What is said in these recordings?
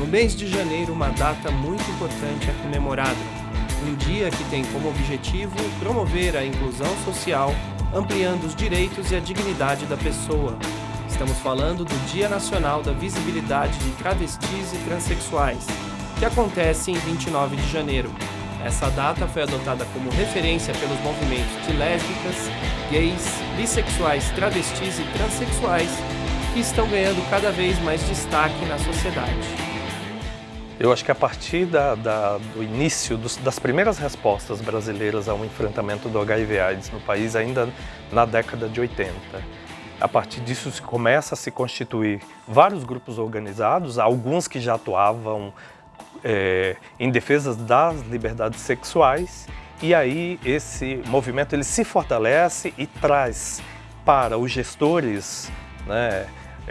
No mês de janeiro, uma data muito importante é comemorada. Um dia que tem como objetivo promover a inclusão social, ampliando os direitos e a dignidade da pessoa. Estamos falando do Dia Nacional da Visibilidade de Travestis e Transsexuais, que acontece em 29 de janeiro. Essa data foi adotada como referência pelos movimentos de lésbicas, gays, bissexuais, travestis e transexuais, que estão ganhando cada vez mais destaque na sociedade. Eu acho que a partir da, da, do início dos, das primeiras respostas brasileiras ao enfrentamento do HIV/AIDS no país, ainda na década de 80, a partir disso se começa a se constituir vários grupos organizados, alguns que já atuavam é, em defesa das liberdades sexuais, e aí esse movimento ele se fortalece e traz para os gestores né,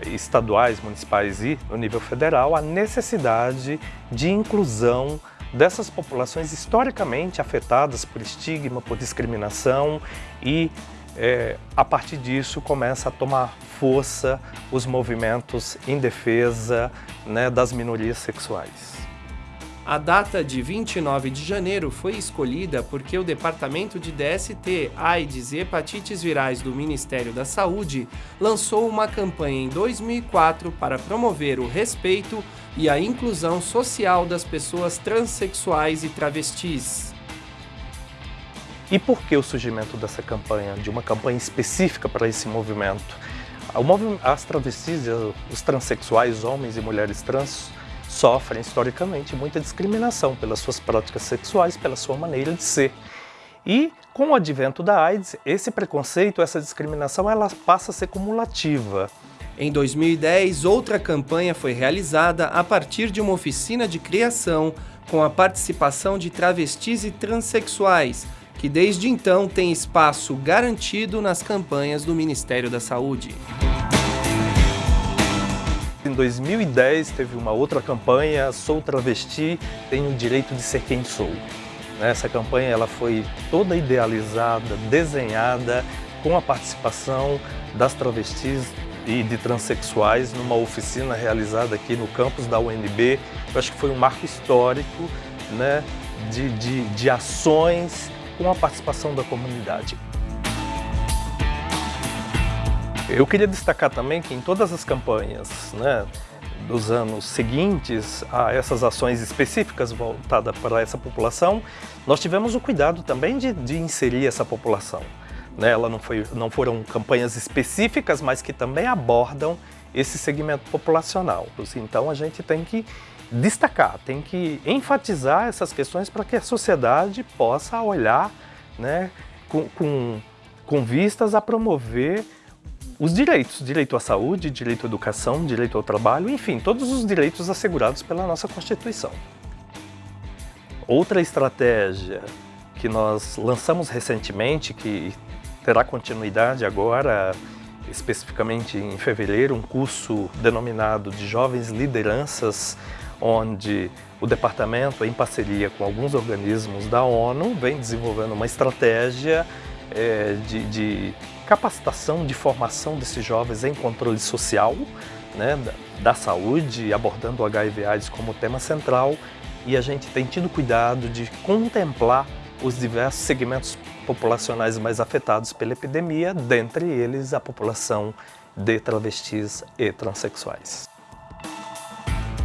estaduais, municipais e no nível federal, a necessidade de inclusão dessas populações historicamente afetadas por estigma, por discriminação e é, a partir disso começa a tomar força os movimentos em defesa né, das minorias sexuais. A data de 29 de janeiro foi escolhida porque o Departamento de DST, AIDS e Hepatites Virais do Ministério da Saúde lançou uma campanha em 2004 para promover o respeito e a inclusão social das pessoas transexuais e travestis. E por que o surgimento dessa campanha, de uma campanha específica para esse movimento? As travestis, os transexuais, homens e mulheres trans, sofrem historicamente muita discriminação pelas suas práticas sexuais, pela sua maneira de ser. E com o advento da AIDS, esse preconceito, essa discriminação, ela passa a ser cumulativa. Em 2010, outra campanha foi realizada a partir de uma oficina de criação com a participação de travestis e transexuais, que desde então tem espaço garantido nas campanhas do Ministério da Saúde. Em 2010 teve uma outra campanha, Sou Travesti, Tenho o Direito de Ser Quem Sou. Essa campanha ela foi toda idealizada, desenhada com a participação das travestis e de transexuais numa oficina realizada aqui no campus da UNB. Eu acho que foi um marco histórico né, de, de, de ações com a participação da comunidade. Eu queria destacar também que em todas as campanhas né, dos anos seguintes a essas ações específicas voltadas para essa população, nós tivemos o cuidado também de, de inserir essa população. Né? Ela não, foi, não foram campanhas específicas, mas que também abordam esse segmento populacional. Então a gente tem que destacar, tem que enfatizar essas questões para que a sociedade possa olhar né, com, com, com vistas a promover os direitos, direito à saúde, direito à educação, direito ao trabalho, enfim, todos os direitos assegurados pela nossa Constituição. Outra estratégia que nós lançamos recentemente, que terá continuidade agora, especificamente em fevereiro, um curso denominado de Jovens Lideranças, onde o departamento, em parceria com alguns organismos da ONU, vem desenvolvendo uma estratégia é, de, de capacitação, de formação desses jovens em controle social, né, da, saúde, abordando o HIV AIDS como tema central e a gente tem tido cuidado de contemplar os diversos segmentos populacionais mais afetados pela epidemia, dentre eles a população de travestis e transexuais.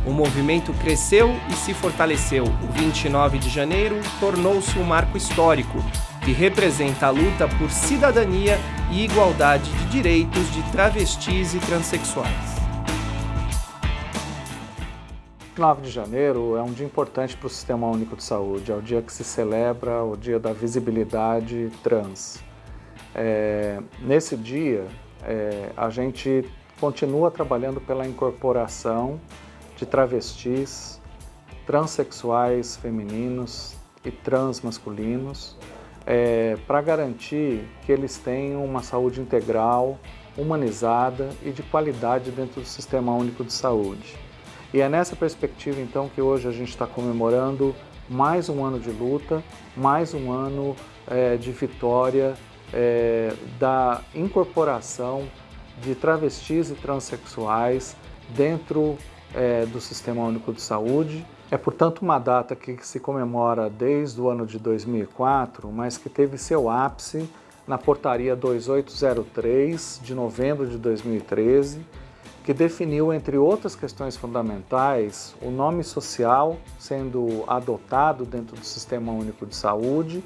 O movimento cresceu e se fortaleceu. O 29 de janeiro tornou-se um marco histórico, que representa a luta por cidadania e igualdade de direitos de travestis e transexuais. 9 de janeiro é um dia importante para o Sistema Único de Saúde, é o dia que se celebra o dia da visibilidade trans. É, nesse dia, é, a gente continua trabalhando pela incorporação de travestis, transexuais femininos e transmasculinos é, para garantir que eles tenham uma saúde integral, humanizada e de qualidade dentro do Sistema Único de Saúde. E é nessa perspectiva, então, que hoje a gente está comemorando mais um ano de luta, mais um ano é, de vitória é, da incorporação de travestis e transexuais dentro é, do Sistema Único de Saúde. É, portanto, uma data que se comemora desde o ano de 2004, mas que teve seu ápice na Portaria 2803 de novembro de 2013, que definiu, entre outras questões fundamentais, o nome social sendo adotado dentro do Sistema Único de Saúde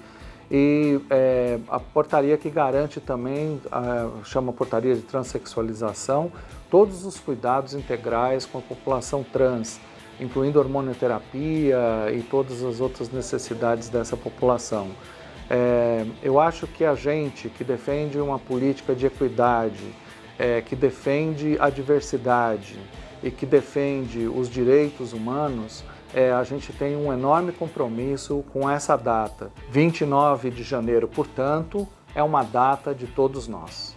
e é, a portaria que garante também, a, chama portaria de transexualização, todos os cuidados integrais com a população trans, incluindo hormonioterapia e todas as outras necessidades dessa população. É, eu acho que a gente que defende uma política de equidade, é, que defende a diversidade e que defende os direitos humanos, é, a gente tem um enorme compromisso com essa data. 29 de janeiro, portanto, é uma data de todos nós.